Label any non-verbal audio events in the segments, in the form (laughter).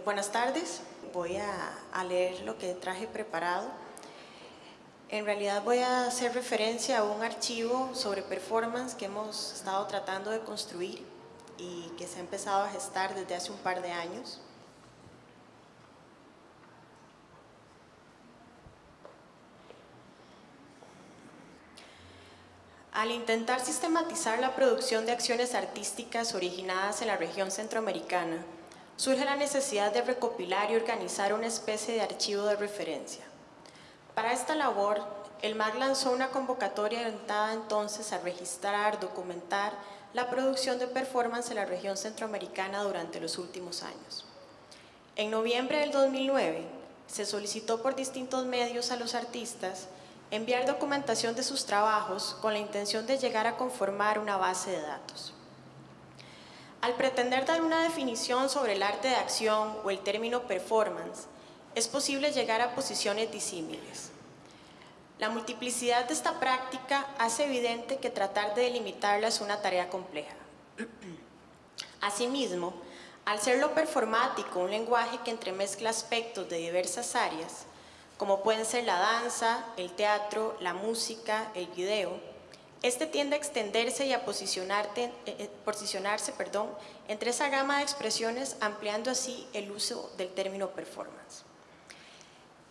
buenas tardes. Voy a, a, leer lo que traje preparado. En realidad voy a hacer referencia a un archivo sobre performance que hemos estado tratando de construir y que se ha empezado a gestar desde hace un par de años. Al intentar sistematizar la producción de acciones artísticas originadas en la región centroamericana, surge la necesidad de recopilar y organizar una especie de archivo de referencia. Para esta labor, el MAC lanzó una convocatoria orientada entonces a registrar, documentar la producción de performance en la región centroamericana durante los últimos años. En noviembre del 2009, se solicitó por distintos medios a los artistas enviar documentación de sus trabajos con la intención de llegar a conformar una base de datos. Al pretender dar una definición sobre el arte de acción o el término performance, es posible llegar a posiciones disímiles. La multiplicidad de esta práctica hace evidente que tratar de delimitarla es una tarea compleja. (clears throat) Asimismo, al ser lo performático un lenguaje que entremezcla aspectos de diversas áreas, como pueden ser la danza, el teatro, la música, el video, este tiende a extenderse y a eh, eh, posicionarse perdón, entre esa gama de expresiones, ampliando así el uso del término performance.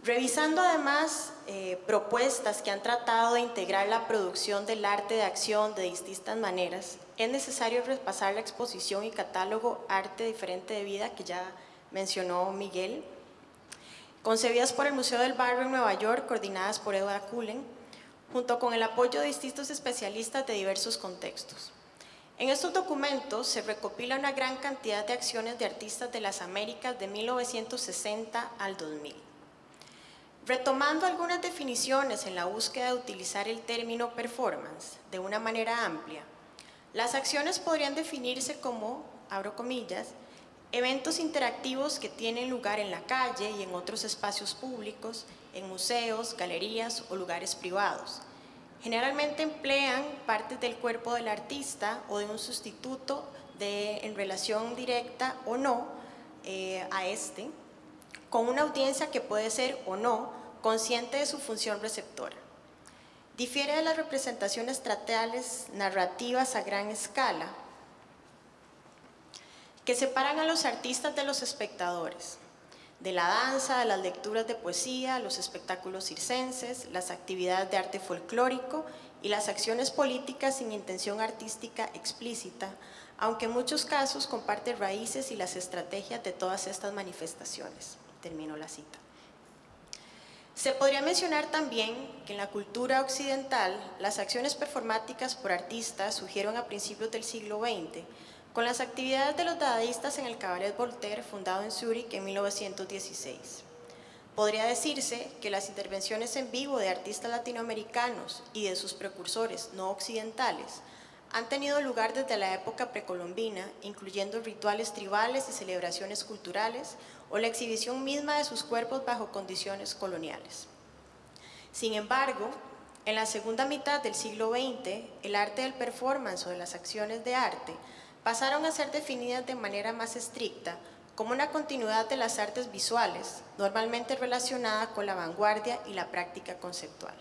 Revisando además eh, propuestas que han tratado de integrar la producción del arte de acción de distintas maneras, es necesario repasar la exposición y catálogo Arte Diferente de Vida que ya mencionó Miguel, concebidas por el Museo del Barrio en Nueva York, coordinadas por Edward Cullen, junto con el apoyo de distintos especialistas de diversos contextos. En estos documentos se recopila una gran cantidad de acciones de artistas de las Américas de 1960 al 2000. Retomando algunas definiciones en la búsqueda de utilizar el término performance de una manera amplia, las acciones podrían definirse como, abro comillas, eventos interactivos que tienen lugar en la calle y en otros espacios públicos, en museos, galerías o lugares privados. Generalmente emplean partes del cuerpo del artista o de un sustituto en relación directa o no eh, a este, con una audiencia que puede ser o no consciente de su función receptora. Difiere de las representaciones teatrales narrativas a gran escala, que separan a los artistas de los espectadores, de la danza, de las lecturas de poesía, los espectáculos circenses, las actividades de arte folclórico y las acciones políticas sin intención artística explícita, aunque en muchos casos comparte raíces y las estrategias de todas estas manifestaciones termino la cita. Se podría mencionar también que en la cultura occidental las acciones performáticas por artistas surgieron a principios del siglo XX con las actividades de los dadaístas en el Cabaret Voltaire fundado en Zúrich en 1916. Podría decirse que las intervenciones en vivo de artistas latinoamericanos y de sus precursores no occidentales han tenido lugar desde la época precolombina, incluyendo rituales tribales y celebraciones culturales o la exhibición misma de sus cuerpos bajo condiciones coloniales. Sin embargo, en la segunda mitad del siglo XX, el arte del performance o de las acciones de arte pasaron a ser definidas de manera más estricta como una continuidad de las artes visuales, normalmente relacionada con la vanguardia y la práctica conceptual.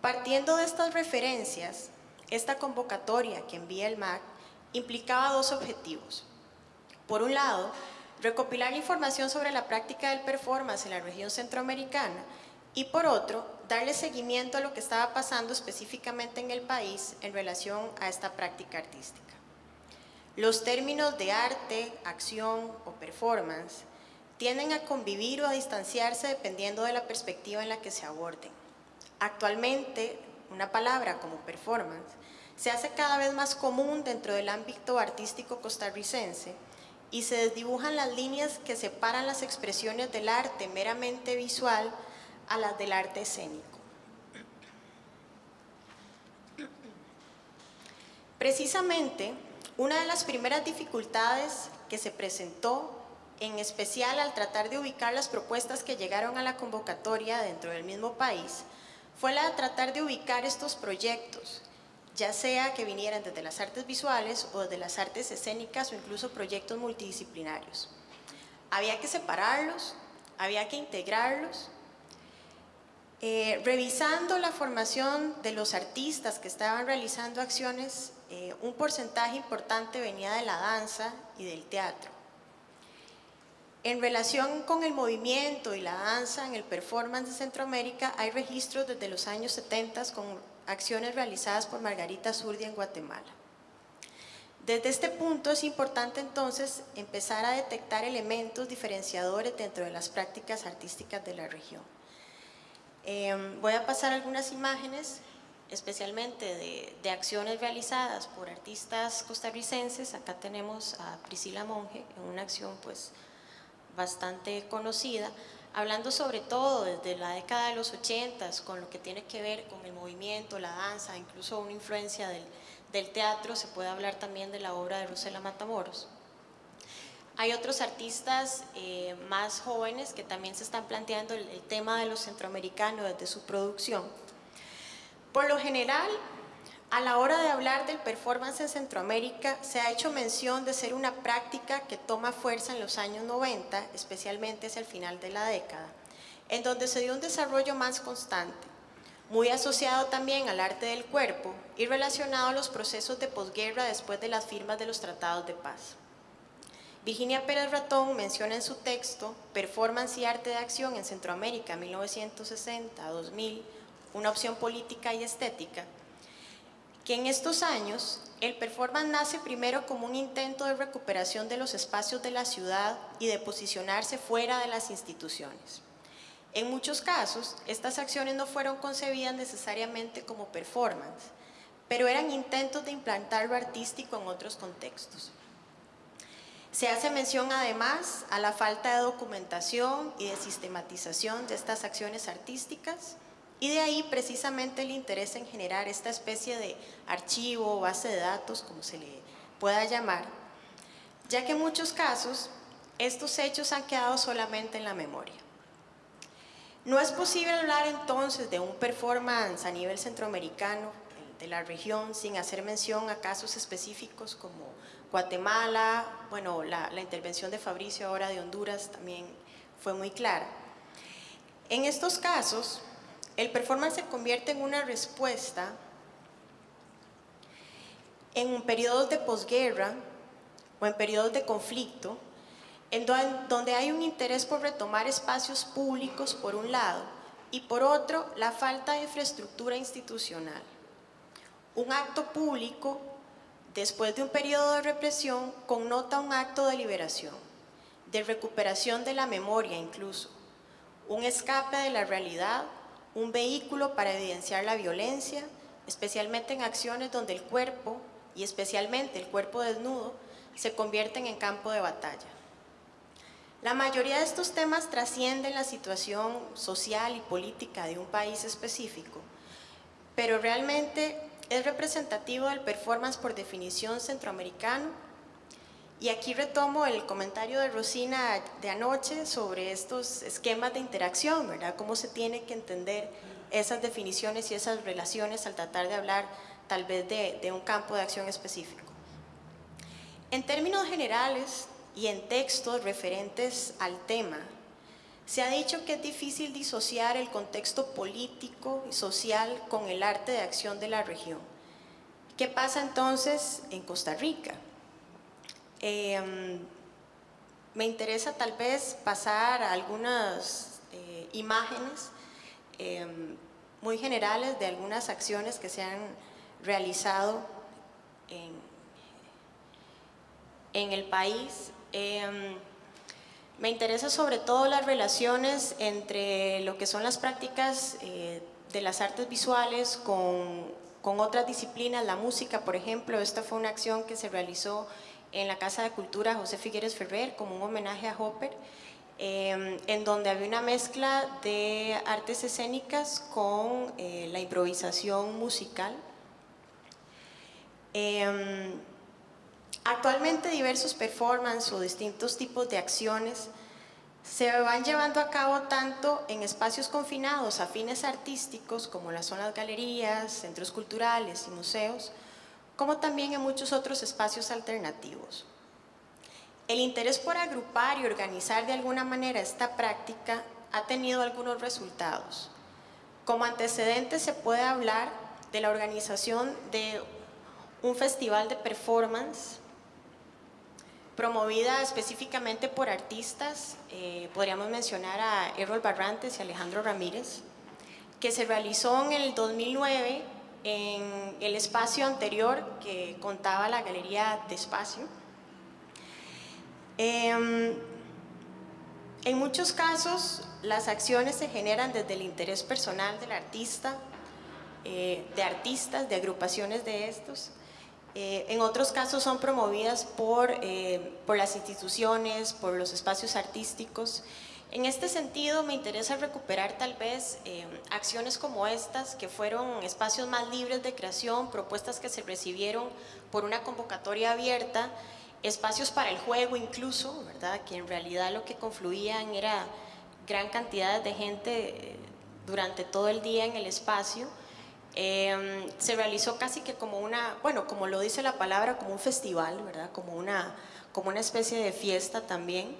Partiendo de estas referencias, esta convocatoria que envía el MAC implicaba dos objetivos. Por un lado, recopilar información sobre la práctica del performance en la región centroamericana y por otro, darle seguimiento a lo que estaba pasando específicamente en el país en relación a esta práctica artística. Los términos de arte, acción o performance tienden a convivir o a distanciarse dependiendo de la perspectiva en la que se aborden. Actualmente, una palabra como performance, se hace cada vez más común dentro del ámbito artístico costarricense y se desdibujan las líneas que separan las expresiones del arte meramente visual a las del arte escénico. Precisamente, una de las primeras dificultades que se presentó, en especial al tratar de ubicar las propuestas que llegaron a la convocatoria dentro del mismo país, fue la de tratar de ubicar estos proyectos, ya sea que vinieran desde las artes visuales o desde las artes escénicas o incluso proyectos multidisciplinarios. había que separarlos, había que integrarlos. Eh, revisando la formación de los artistas que estaban realizando acciones, eh, un porcentaje importante venía de la danza y del teatro. En relación con el movimiento y la danza en el performance de Centroamérica, hay registros desde los años 70 con acciones realizadas por Margarita Zurdia en Guatemala. Desde este punto es importante entonces empezar a detectar elementos diferenciadores dentro de las prácticas artísticas de la región. Em, voy a pasar algunas imágenes, especialmente de, de, acciones realizadas por artistas costarricenses. Acá tenemos a Priscila Monge en una acción pues bastante conocida, hablando sobre todo desde la década de los 80 con lo que tiene que ver con el movimiento, la danza, incluso una influencia del, del teatro, se puede hablar también de la obra de Rosela Matamoros. Hay otros artistas eh, más jóvenes que también se están planteando el, el tema de los centroamericanos desde su producción. Por lo general, a la hora de hablar del performance en Centroamérica, se ha hecho mención de ser una práctica que toma fuerza en los años 90, especialmente hacia el final de la década, en donde se dio un desarrollo más constante, muy asociado también al arte del cuerpo y relacionado a los procesos de posguerra después de las firmas de los tratados de paz. Virginia Pérez Ratón menciona en su texto Performance y Arte de Acción en Centroamérica 1960-2000, una opción política y estética, que en estos años el performance nace primero como un intento de recuperación de los espacios de la ciudad y de posicionarse fuera de las instituciones. En muchos casos, estas acciones no fueron concebidas necesariamente como performance, pero eran intentos de implantar lo artístico en otros contextos. Se hace mención además a la falta de documentación y de sistematización de estas acciones artísticas, y de ahí precisamente el interés en generar esta especie de archivo o base de datos, como se le pueda llamar, ya que en muchos casos estos hechos han quedado solamente en la memoria. No es posible hablar entonces de un performance a nivel centroamericano de la región sin hacer mención a casos específicos como Guatemala, bueno, la, la intervención de Fabricio ahora de Honduras también fue muy clara. En estos casos, el performance se convierte en una respuesta en periodos de posguerra o en periodos de conflicto, en donde hay un interés por retomar espacios públicos por un lado y por otro la falta de infraestructura institucional. Un acto público, después de un periodo de represión, connota un acto de liberación, de recuperación de la memoria incluso, un escape de la realidad un vehículo para evidenciar la violencia, especialmente en acciones donde el cuerpo, y especialmente el cuerpo desnudo, se convierten en campo de batalla. La mayoría de estos temas trascienden la situación social y política de un país específico, pero realmente es representativo del performance por definición centroamericano y aquí retomo el comentario de Rosina de anoche sobre estos esquemas de interacción, ¿verdad? Cómo se tiene que entender esas definiciones y esas relaciones al tratar de hablar tal vez de, de un campo de acción específico. En términos generales y en textos referentes al tema, se ha dicho que es difícil disociar el contexto político y social con el arte de acción de la región. ¿Qué pasa entonces en Costa Rica? Em, me interesa tal vez pasar algunas eh, imágenes em, muy generales de algunas acciones que se han realizado en, el país. Em, me interesa sobre todo las relaciones entre lo que son las prácticas eh, de las artes visuales con, otras disciplinas, la música, por ejemplo, esta fue una acción que se realizó la Casa de Cultura José Figueres Ferrer como un homenaje a Hopper, em, en donde había una mezcla de artes escénicas con eh, la improvisación musical. Em, actualmente diversos performances o distintos tipos de acciones se van llevando a cabo tanto en espacios confinados a fines artísticos como las zonas galerías, centros culturales y museos, como también en muchos otros espacios alternativos. el interés por agrupar y organizar de alguna manera esta práctica ha tenido algunos resultados. Como antecedente se puede hablar de la organización de un festival de performance promovida específicamente por artistas, eh, podríamos mencionar a Errol Barrantes y Alejandro Ramírez, que se realizó en el 2009 en el espacio anterior que contaba la Galería de Espacio. Em, en muchos casos, las acciones se generan desde el interés personal del artista, eh, de artistas, de agrupaciones de estos. Eh, en otros casos son promovidas por, eh, por las instituciones, por los espacios artísticos. En este sentido me interesa recuperar tal vez acciones como estas, que fueron espacios más libres de creación, propuestas que se recibieron por una convocatoria abierta, espacios para el juego incluso, ¿verdad? que en realidad lo que confluían era gran cantidad de gente eh, durante todo el día en el espacio. Em, se realizó casi que como una, bueno, como lo dice la palabra, como un festival, ¿verdad? Como una, como una especie de fiesta también.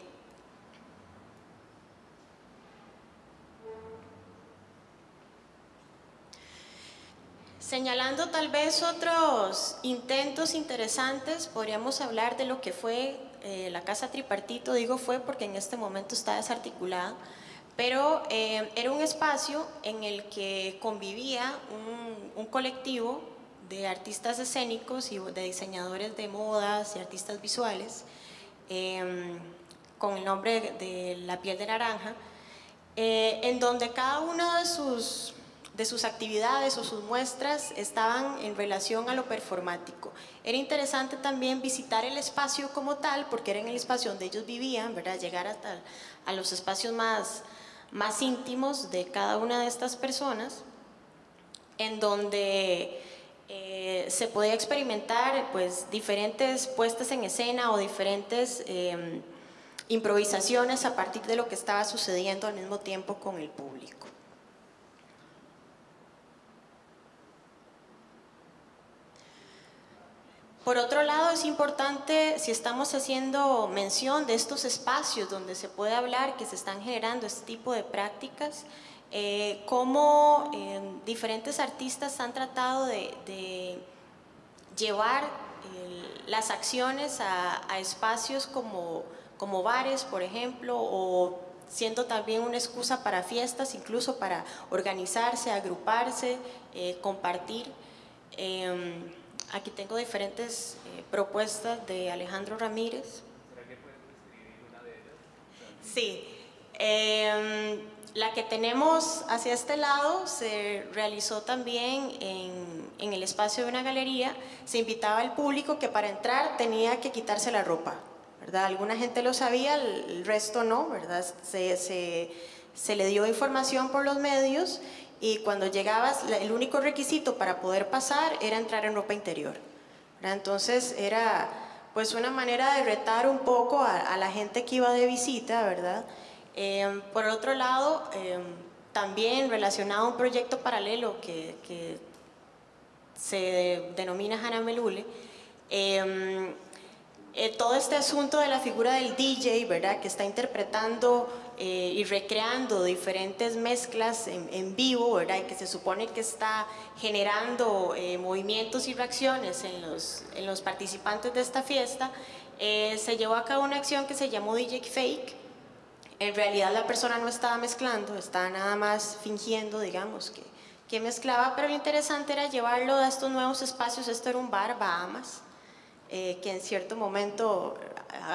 Señalando tal vez otros intentos interesantes, podríamos hablar de lo que fue eh, la Casa Tripartito, digo fue porque en este momento está desarticulada, pero eh, era un espacio en el que convivía un, colectivo de artistas escénicos y de diseñadores de modas y artistas visuales, em, con el nombre de La piel de naranja, eh, en donde cada uno de sus de sus actividades o sus muestras estaban en relación a lo performático. Era interesante también visitar el espacio como tal, porque era en el espacio donde ellos vivían, ¿verdad? llegar hasta a los espacios más, más íntimos de cada una de estas personas, en donde eh, se podía experimentar pues, diferentes puestas en escena o diferentes em, improvisaciones a partir de lo que estaba sucediendo al mismo tiempo con el público. Por otro lado, es importante, si estamos haciendo mención de estos espacios donde se puede hablar que se están generando este tipo de prácticas, eh, cómo eh, diferentes artistas han tratado de, llevar eh, las acciones a, espacios como, como bares, por ejemplo, o siendo también una excusa para fiestas, incluso para organizarse, agruparse, compartir. Em, Aquí tengo diferentes eh, propuestas de Alejandro Ramírez. ¿Será que puedes describir una de ellas? Sí. Em, la que tenemos hacia este lado se realizó también en, el espacio de una galería. Se invitaba al público que para entrar tenía que quitarse la ropa. ¿verdad? Alguna gente lo sabía, el resto no. ¿verdad? Se le dio información por los medios y cuando llegabas, el único requisito para poder pasar era entrar en ropa interior. Entonces era pues una manera de retar un poco a, la gente que iba de visita, ¿verdad? Em, por otro lado, em, también relacionado a un proyecto paralelo que, que se denomina Hannah Melule, em, eh, todo este asunto de la figura del DJ, ¿verdad? Que está interpretando eh, y recreando diferentes mezclas en, vivo, ¿verdad? Y que se supone que está generando eh, movimientos y reacciones en los, en los participantes de esta fiesta, se llevó a cabo una acción que se llamó DJ Fake. En realidad la persona no estaba mezclando, estaba nada más fingiendo, digamos, que, que mezclaba, pero lo interesante era llevarlo a estos nuevos espacios. Esto era un bar, Bahamas, eh, que en cierto momento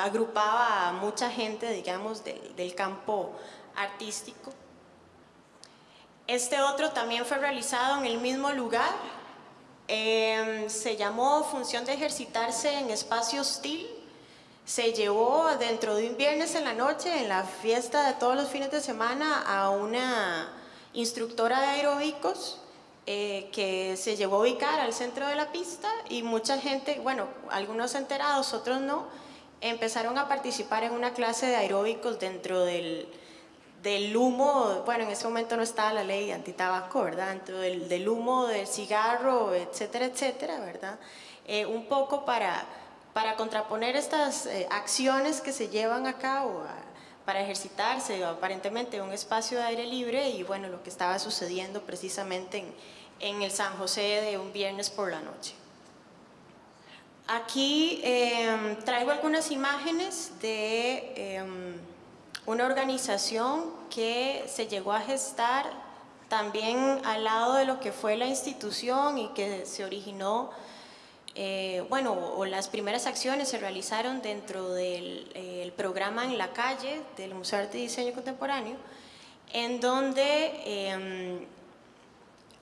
agrupaba a mucha gente, digamos, del, campo artístico. Este otro también fue realizado en el mismo lugar, em, se llamó Función de ejercitarse en espacio hostil, se llevó dentro de un viernes en la noche, en la fiesta de todos los fines de semana, a una instructora de aeróbicos eh, que se llevó a ubicar al centro de la pista y mucha gente, bueno, algunos enterados, otros no, empezaron a participar en una clase de aeróbicos dentro del, del humo, bueno, en ese momento no estaba la ley antitabaco, ¿verdad? Dentro del, del humo del cigarro, etcétera, etcétera, ¿verdad? Eh, un poco para, para contraponer estas eh, acciones que se llevan a cabo para ejercitarse aparentemente en un espacio de aire libre y bueno, lo que estaba sucediendo precisamente en, en el San José de un viernes por la noche. Aquí em, traigo algunas imágenes de em, una organización que se llegó a gestar también al lado de lo que fue la institución y que se originó, eh, bueno, o las primeras acciones se realizaron dentro del programa en la calle del Museo de Arte y Diseño Contemporáneo, en donde em,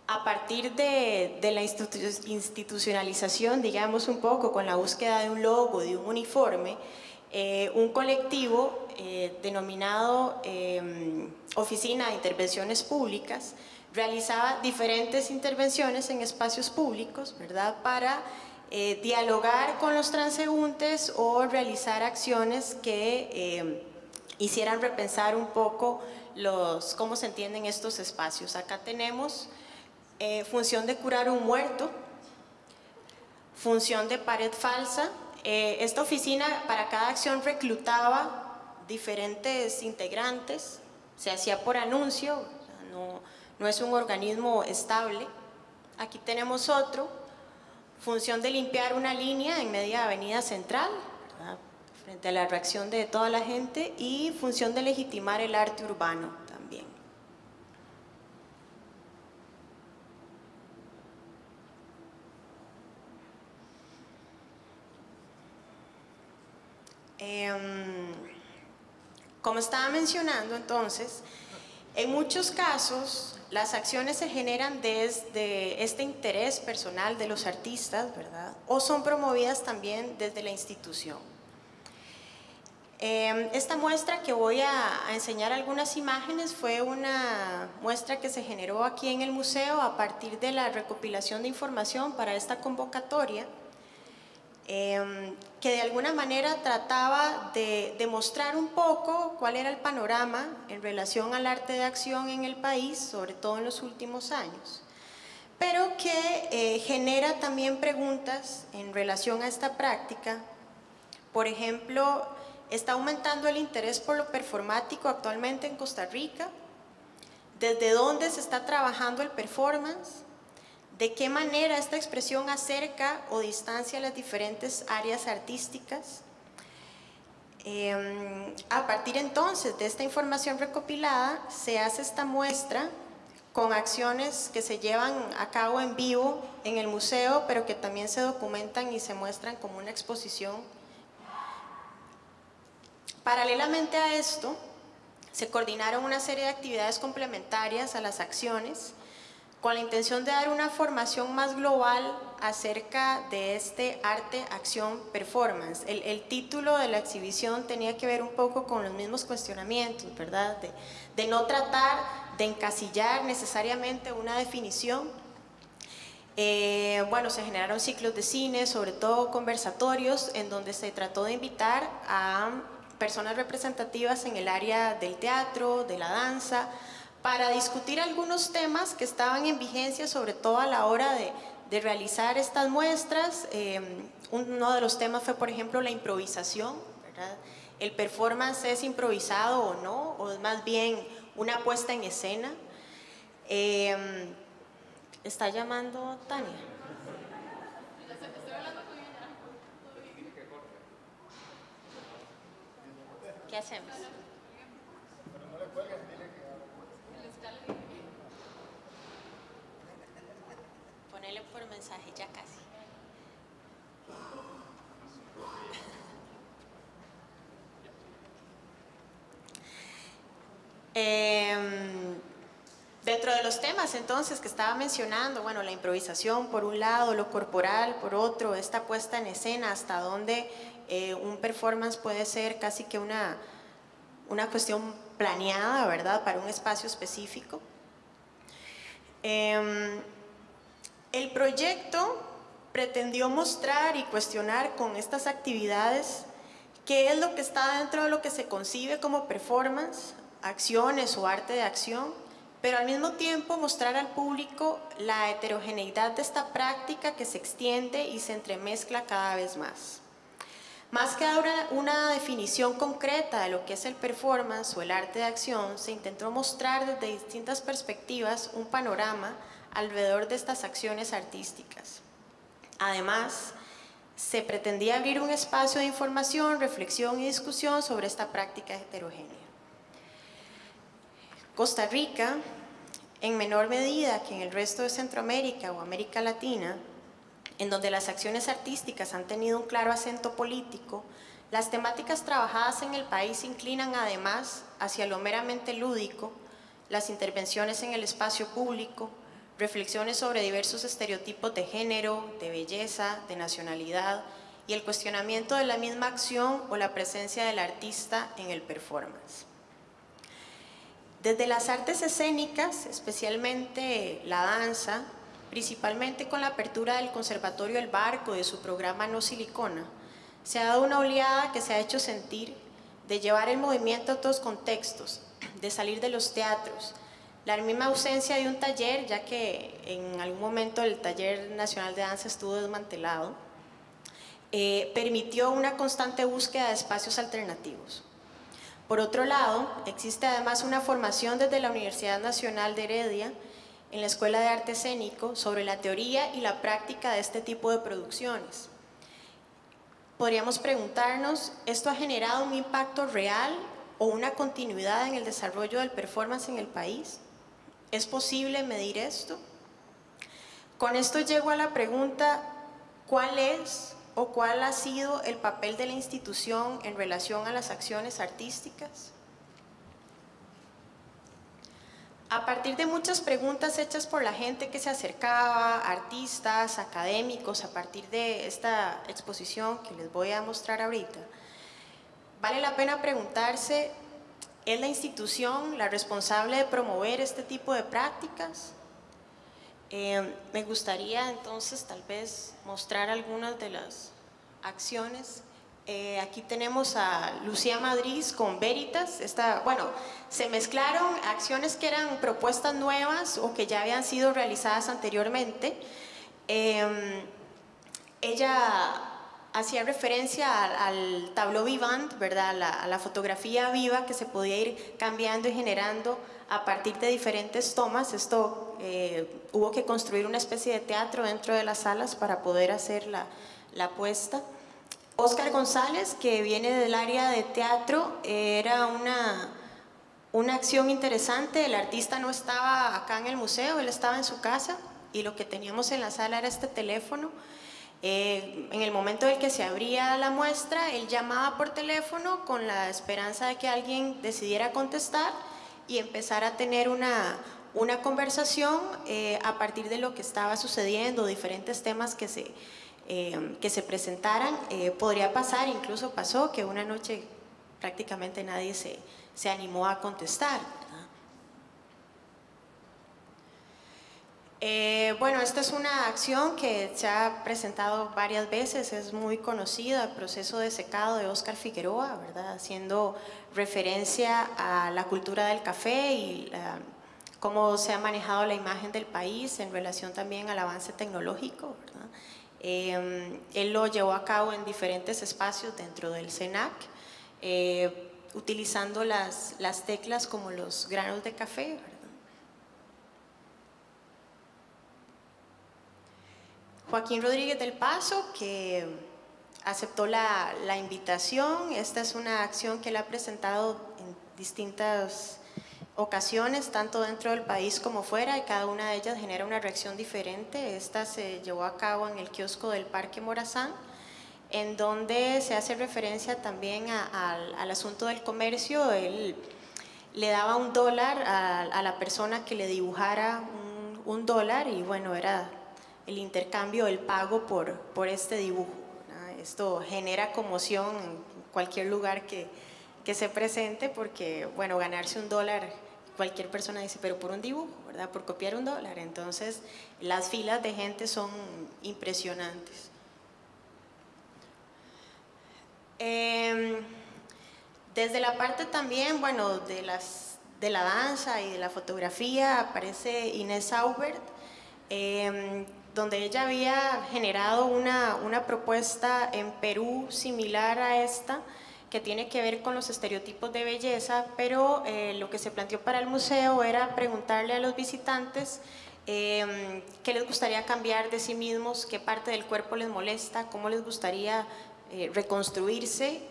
a partir de, la institucionalización, digamos un poco, con la búsqueda de un logo, de un uniforme, eh, un colectivo eh, denominado em, Oficina de Intervenciones Públicas realizaba diferentes intervenciones en espacios públicos, ¿verdad?, para eh, dialogar con los transeúntes o realizar acciones que em, hicieran repensar un poco los, cómo se entienden estos espacios. Acá tenemos eh, función de curar un muerto, función de pared falsa. Eh, esta oficina para cada acción reclutaba diferentes integrantes, se hacía por anuncio, no, no es un organismo estable. Aquí tenemos otro, función de limpiar una línea en media avenida central, frente a la reacción de toda la gente, y función de legitimar el arte urbano. Em, como estaba mencionando entonces, en muchos casos las acciones se generan desde este interés personal de los artistas, ¿verdad? O son promovidas también desde la institución. Em, esta muestra que voy a, a, enseñar algunas imágenes fue una muestra que se generó aquí en el museo a partir de la recopilación de información para esta convocatoria Em, que de alguna manera trataba de demostrar un poco cuál era el panorama en relación al arte de acción en el país, sobre todo en los últimos años, pero que eh, genera también preguntas en relación a esta práctica. Por ejemplo, ¿está aumentando el interés por lo performático actualmente en Costa Rica? ¿Desde dónde se está trabajando el performance? De qué manera esta expresión acerca o distancia las diferentes áreas artísticas. Em, a partir entonces de esta información recopilada se hace esta muestra con acciones que se llevan a cabo en vivo en el museo, pero que también se documentan y se muestran como una exposición. Paralelamente a esto, se coordinaron una serie de actividades complementarias a las acciones con la intención de dar una formación más global acerca de este arte, acción, performance. El, título de la exhibición tenía que ver un poco con los mismos cuestionamientos, ¿verdad? De, no tratar de encasillar necesariamente una definición. Eh, bueno, se generaron ciclos de cine, sobre todo conversatorios, en donde se trató de invitar a personas representativas en el área del teatro, de la danza, para discutir algunos temas que estaban en vigencia, sobre todo a la hora de, realizar estas muestras. Em, uno de los temas fue, por ejemplo, la improvisación. ¿El performance es improvisado o no? ¿O es más bien una puesta en escena? Em, ¿Está llamando Tania? ¿Qué hacemos? Por mensaje, ya casi. (laughs) Em, dentro de los temas entonces que estaba mencionando, bueno, la improvisación por un lado, lo corporal por otro, esta puesta en escena, hasta donde eh, un performance puede ser casi que una, una cuestión planeada, ¿verdad?, para un espacio específico. Eh, el proyecto pretendió mostrar y cuestionar con estas actividades qué es lo que está dentro de lo que se concibe como performance, acciones o arte de acción, pero al mismo tiempo mostrar al público la heterogeneidad de esta práctica que se extiende y se entremezcla cada vez más. Más que dar una definición concreta de lo que es el performance o el arte de acción, se intentó mostrar desde distintas perspectivas un panorama alrededor de estas acciones artísticas. Además, se pretendía abrir un espacio de información, reflexión y discusión sobre esta práctica heterogénea. Costa Rica, en menor medida que en el resto de Centroamérica o América Latina, en donde las acciones artísticas han tenido un claro acento político, las temáticas trabajadas en el país inclinan además hacia lo meramente lúdico, las intervenciones en el espacio público, reflexiones sobre diversos estereotipos de género, de belleza, de nacionalidad y el cuestionamiento de la misma acción o la presencia del artista en el performance. Desde las artes escénicas, especialmente la danza, principalmente con la apertura del Conservatorio El Barco de su programa No Silicona, se ha dado una oleada que se ha hecho sentir de llevar el movimiento a otros contextos, de salir de los teatros, la misma ausencia de un taller, ya que en algún momento el Taller Nacional de Danza estuvo desmantelado, eh, permitió una constante búsqueda de espacios alternativos. Por otro lado, existe además una formación desde la Universidad Nacional de Heredia en la Escuela de Arte Escénico sobre la teoría y la práctica de este tipo de producciones. Podríamos preguntarnos, ¿esto ha generado un impacto real o una continuidad en el desarrollo del performance en el país? ¿Es posible medir esto? Con esto llego a la pregunta, ¿cuál es o cuál ha sido el papel de la institución en relación a las acciones artísticas? A partir de muchas preguntas hechas por la gente que se acercaba, artistas, académicos, a partir de esta exposición que les voy a mostrar ahorita, vale la pena preguntarse ¿Es la institución la responsable de promover este tipo de prácticas? Eh, me gustaría entonces tal vez mostrar algunas de las acciones. Eh, aquí tenemos a Lucía Madrid con Veritas. Esta, bueno, se mezclaron acciones que eran propuestas nuevas o que ya habían sido realizadas anteriormente. Eh, ella hacía referencia al, tableau vivant, ¿verdad? A la, fotografía viva que se podía ir cambiando y generando a partir de diferentes tomas. Esto eh, hubo que construir una especie de teatro dentro de las salas para poder hacer la, la puesta. Oscar González, que viene del área de teatro, era una, una acción interesante. El artista no estaba acá en el museo, él estaba en su casa y lo que teníamos en la sala era este teléfono eh, en el momento en que se abría la muestra, él llamaba por teléfono con la esperanza de que alguien decidiera contestar y empezar a tener una, una conversación eh, a partir de lo que estaba sucediendo, diferentes temas que se, eh, que se presentaran. podría pasar, incluso pasó, que una noche prácticamente nadie se, se animó a contestar. Eh, bueno, esta es una acción que se ha presentado varias veces, es muy conocida, el proceso de secado de Oscar Figueroa, ¿verdad? haciendo referencia a la cultura del café y cómo se ha manejado la imagen del país en relación también al avance tecnológico. Eh, él lo llevó a cabo en diferentes espacios dentro del CENAC, eh, utilizando las teclas como los granos de café, Joaquín Rodríguez del Paso, que aceptó la, invitación. Esta es una acción que él ha presentado en distintas ocasiones, tanto dentro del país como fuera, y cada una de ellas genera una reacción diferente. Esta se llevó a cabo en el kiosco del Parque Morazán, en donde se hace referencia también al asunto del comercio. Él le daba un dólar a, la persona que le dibujara un, un dólar y bueno, era el intercambio, el pago por, por este dibujo. Esto genera conmoción en cualquier lugar que, que, se presente porque, bueno, ganarse un dólar, cualquier persona dice, pero por un dibujo, ¿verdad? Por copiar un dólar. Entonces, las filas de gente son impresionantes. Em, desde la parte también, bueno, de, las, de la danza y de la fotografía aparece Inés Aubert, em, donde ella había generado una, una propuesta en Perú similar a esta, que tiene que ver con los estereotipos de belleza, pero eh, lo que se planteó para el museo era preguntarle a los visitantes eh, qué les gustaría cambiar de sí mismos, qué parte del cuerpo les molesta, cómo les gustaría eh, reconstruirse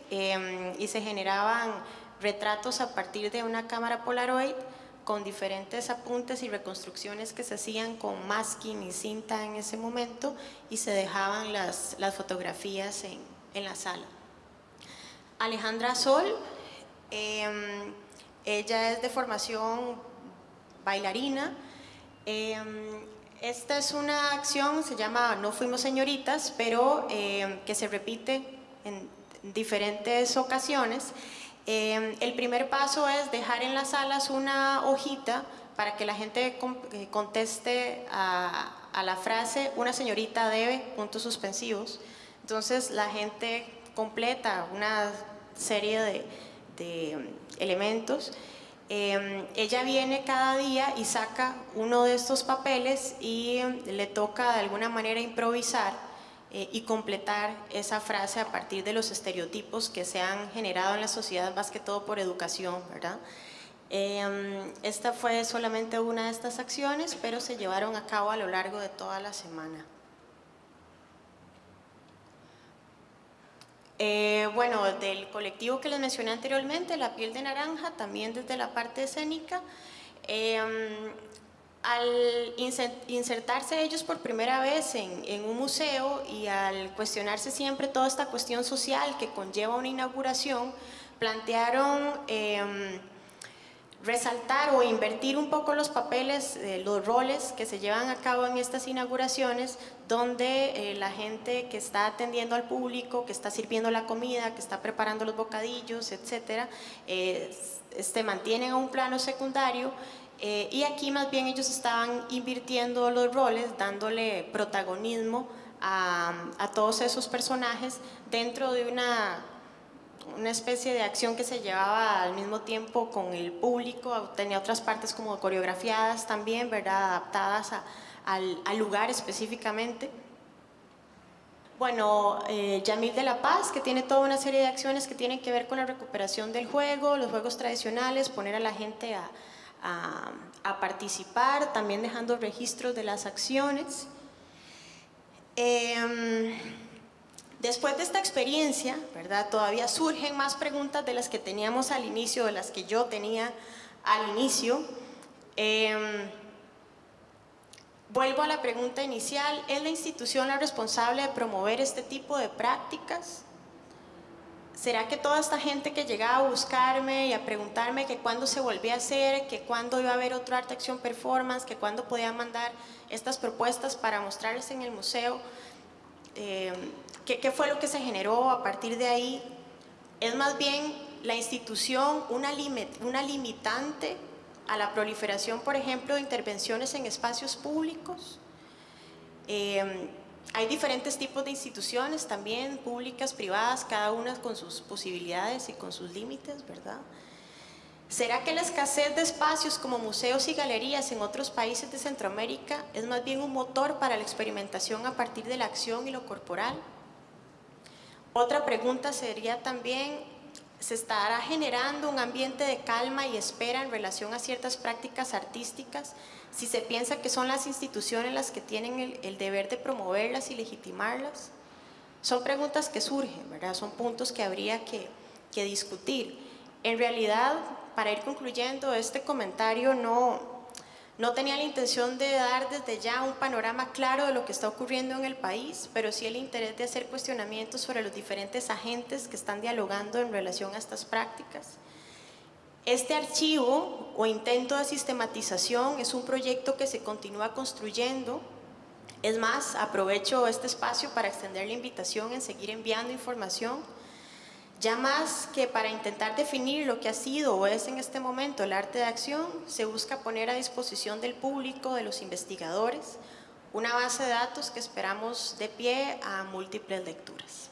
y se generaban retratos a partir de una cámara Polaroid con diferentes apuntes y reconstrucciones que se hacían con masking y cinta en ese momento y se dejaban las, las fotografías en, en la sala. Alejandra Sol, em, ella es de formación bailarina. Em, esta es una acción, se llama No Fuimos Señoritas, pero em, que se repite en diferentes ocasiones. El primer paso es dejar en las salas una hojita para que la gente eh, conteste a, a la frase una señorita debe, puntos suspensivos. Entonces la gente completa una serie de, elementos. Em, ella viene cada día y saca uno de estos papeles y le toca de alguna manera improvisar eh, y completar esa frase a partir de los estereotipos que se han generado en la sociedad, más que todo por educación, ¿verdad? Em, esta fue solamente una de estas acciones, pero se llevaron a cabo a lo largo de toda la semana. Eh, bueno, del colectivo que les mencioné anteriormente, La Piel de Naranja, también desde la parte escénica, em, al insertarse ellos por primera vez en, un museo y al cuestionarse siempre toda esta cuestión social que conlleva una inauguración, plantearon em, resaltar o invertir un poco los papeles, los roles que se llevan a cabo en estas inauguraciones, donde eh, la gente que está atendiendo al público, que está sirviendo la comida, que está preparando los bocadillos, etcétera, eh, este, mantienen a un plano secundario eh, y aquí más bien ellos estaban invirtiendo los roles, dándole protagonismo a, todos esos personajes dentro de una una especie de acción que se llevaba al mismo tiempo con el público, tenía otras partes como coreografiadas también, ¿verdad? adaptadas al, lugar específicamente. Bueno, eh, Yamil de la Paz, que tiene toda una serie de acciones que tienen que ver con la recuperación del juego, los juegos tradicionales, poner a la gente a, participar, también dejando registros de las acciones. Em, Después de esta experiencia, ¿verdad? Todavía surgen más preguntas de las que teníamos al inicio, de las que yo tenía al inicio. Em, vuelvo a la pregunta inicial, ¿es la institución la responsable de promover este tipo de prácticas? ¿Será que toda esta gente que llegaba a buscarme y a preguntarme que cuándo se volvía a hacer, que cuándo iba a haber otro arte acción performance, que cuándo podía mandar estas propuestas para mostrarles en el museo, eh, ¿qué, fue lo que se generó a partir de ahí? Es más bien la institución una, limitante a la proliferación, por ejemplo, de intervenciones en espacios públicos. Eh, hay diferentes tipos de instituciones también, públicas, privadas, cada una con sus posibilidades y con sus límites, ¿verdad? ¿Será que la escasez de espacios como museos y galerías en otros países de Centroamérica es más bien un motor para la experimentación a partir de la acción y lo corporal? Otra pregunta sería también, ¿se estará generando un ambiente de calma y espera en relación a ciertas prácticas artísticas si se piensa que son las instituciones las que tienen el, deber de promoverlas y legitimarlas? Son preguntas que surgen, ¿verdad? Son puntos que habría que, que discutir. En realidad, para ir concluyendo, este comentario no, no tenía la intención de dar desde ya un panorama claro de lo que está ocurriendo en el país, pero sí el interés de hacer cuestionamientos sobre los diferentes agentes que están dialogando en relación a estas prácticas. Este archivo o intento de sistematización es un proyecto que se continúa construyendo. Es más, aprovecho este espacio para extender la invitación en seguir enviando información ya más que para intentar definir lo que ha sido o es en este momento el arte de acción, se busca poner a disposición del público, de los investigadores, una base de datos que esperamos de pie a múltiples lecturas.